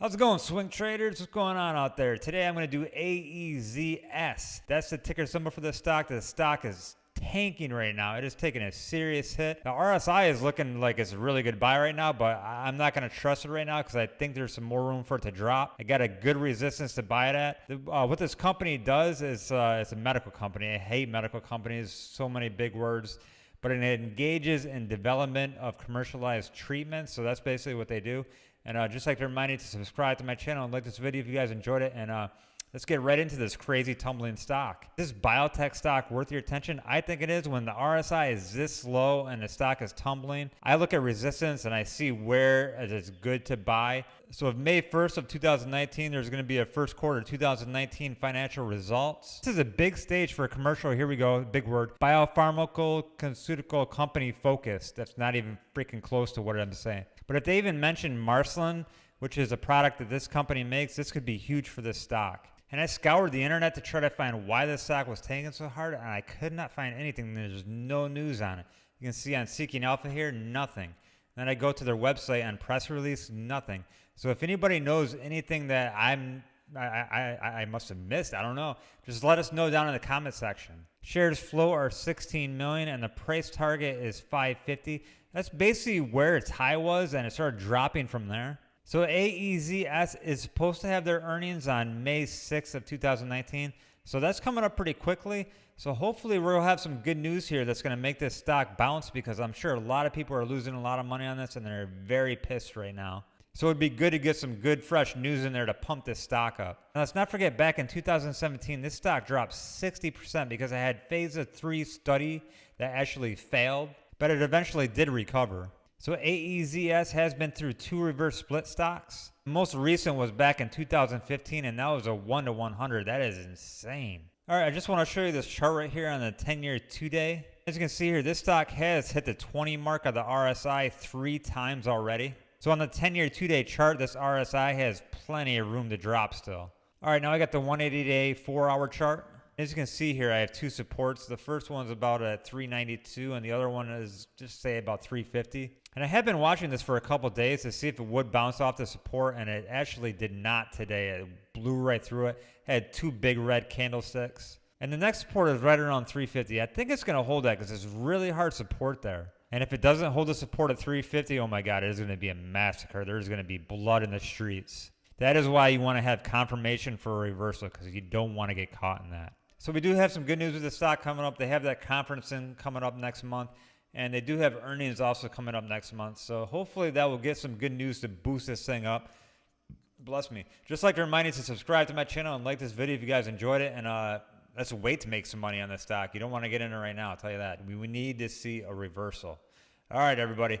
How's it going, swing traders? What's going on out there? Today I'm going to do AEZS. That's the ticker symbol for the stock. The stock is tanking right now. It is taking a serious hit. The RSI is looking like it's a really good buy right now, but I'm not going to trust it right now because I think there's some more room for it to drop. I got a good resistance to buy it at. Uh, what this company does is uh, it's a medical company. I hate medical companies. So many big words but it engages in development of commercialized treatments. So that's basically what they do. And uh, just like to remind you to subscribe to my channel and like this video if you guys enjoyed it. And uh, let's get right into this crazy tumbling stock. This biotech stock worth your attention? I think it is when the RSI is this low and the stock is tumbling. I look at resistance and I see where it's good to buy. So if May 1st of 2019, there's going to be a first quarter 2019 financial results. This is a big stage for a commercial. Here we go. Big word. Biopharmaceutical company focused. That's not even freaking close to what I'm saying. But if they even mention Marcelin, which is a product that this company makes, this could be huge for this stock. And I scoured the internet to try to find why this stock was tanking so hard, and I could not find anything. There's no news on it. You can see on Seeking Alpha here, nothing. Then I go to their website on press release, nothing. So if anybody knows anything that I'm I, I, I must have missed, I don't know. Just let us know down in the comment section. Shares flow are 16 million and the price target is 550. That's basically where its high was and it started dropping from there. So AEZS is supposed to have their earnings on May 6th of 2019. So that's coming up pretty quickly. So hopefully we'll have some good news here that's going to make this stock bounce because I'm sure a lot of people are losing a lot of money on this and they're very pissed right now. So it'd be good to get some good fresh news in there to pump this stock up. Now let's not forget back in 2017, this stock dropped 60% because it had phase of three study that actually failed but it eventually did recover. So AEZS has been through two reverse split stocks. Most recent was back in 2015, and that was a 1 to 100. That is insane. All right, I just want to show you this chart right here on the 10-year two-day. As you can see here, this stock has hit the 20 mark of the RSI three times already. So on the 10-year two-day chart, this RSI has plenty of room to drop still. All right, now I got the 180-day four-hour chart. As you can see here, I have two supports. The first one's about at 392 and the other one is just say about 350. And I have been watching this for a couple days to see if it would bounce off the support and it actually did not today. It blew right through it. Had two big red candlesticks. And the next support is right around 350. I think it's going to hold that because it's really hard support there. And if it doesn't hold the support at 350, oh my God, it is going to be a massacre. There's going to be blood in the streets. That is why you want to have confirmation for a reversal because you don't want to get caught in that. So we do have some good news with the stock coming up. They have that conference in coming up next month, and they do have earnings also coming up next month. So hopefully that will get some good news to boost this thing up. Bless me. Just like to remind you to subscribe to my channel and like this video if you guys enjoyed it. And uh, let's wait to make some money on this stock. You don't want to get in it right now, I'll tell you that. We, we need to see a reversal. All right, everybody.